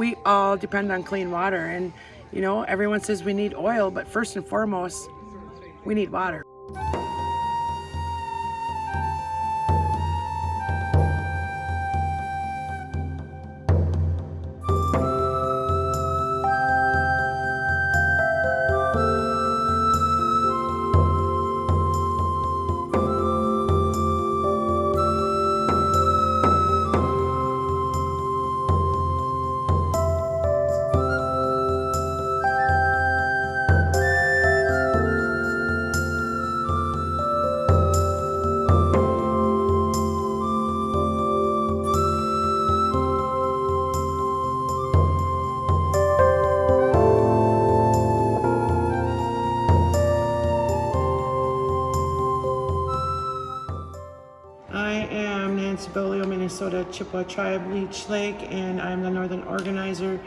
we all depend on clean water and you know, everyone says we need oil, but first and foremost, we need water. Nancy Beaulieu, Minnesota Chippewa Tribe Leech Lake, and I'm the Northern Organizer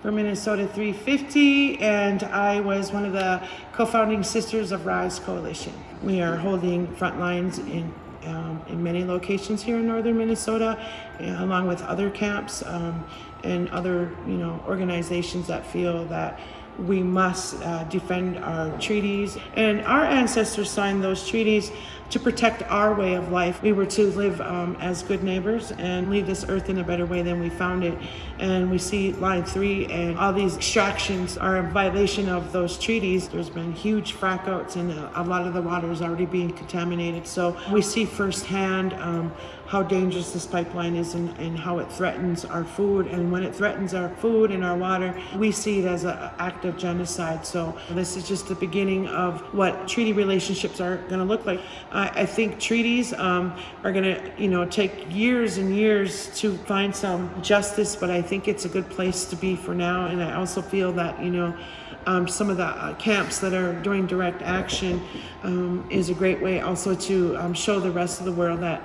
for Minnesota 350, and I was one of the co-founding sisters of Rise Coalition. We are holding front lines in um, in many locations here in northern Minnesota, uh, along with other camps um, and other you know organizations that feel that we must uh, defend our treaties. And our ancestors signed those treaties to protect our way of life. We were to live um, as good neighbors and leave this earth in a better way than we found it. And we see line three and all these extractions are a violation of those treaties. There's been huge frackouts and a lot of the water is already being contaminated. So we see firsthand um, how dangerous this pipeline is and, and how it threatens our food. And when it threatens our food and our water, we see it as an act of genocide. So this is just the beginning of what treaty relationships are going to look like. I, I think treaties um, are going to, you know, take years and years to find some justice, but I think it's a good place to be for now. And I also feel that, you know, um, some of the uh, camps that are doing direct action um, is a great way also to um, show the rest of the world that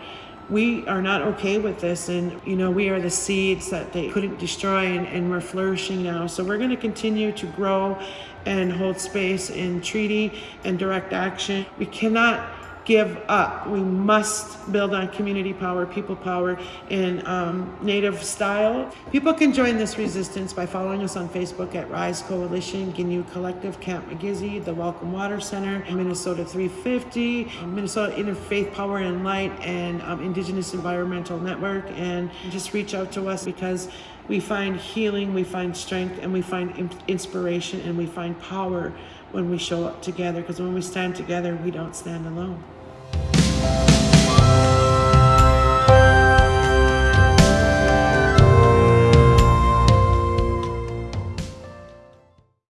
we are not okay with this. And you know we are the seeds that they couldn't destroy and, and we're flourishing now. So we're going to continue to grow and hold space in treaty and direct action. We cannot give up. We must build on community power, people power in um, native style. People can join this resistance by following us on Facebook at Rise Coalition, Giniw Collective, Camp Migizi, the Welcome Water Center, Minnesota 350, um, Minnesota Interfaith Power and Light, and um, Indigenous Environmental Network. And just reach out to us because we find healing, we find strength, and we find inspiration, and we find power when we show up together because when we stand together, we don't stand alone. Bye.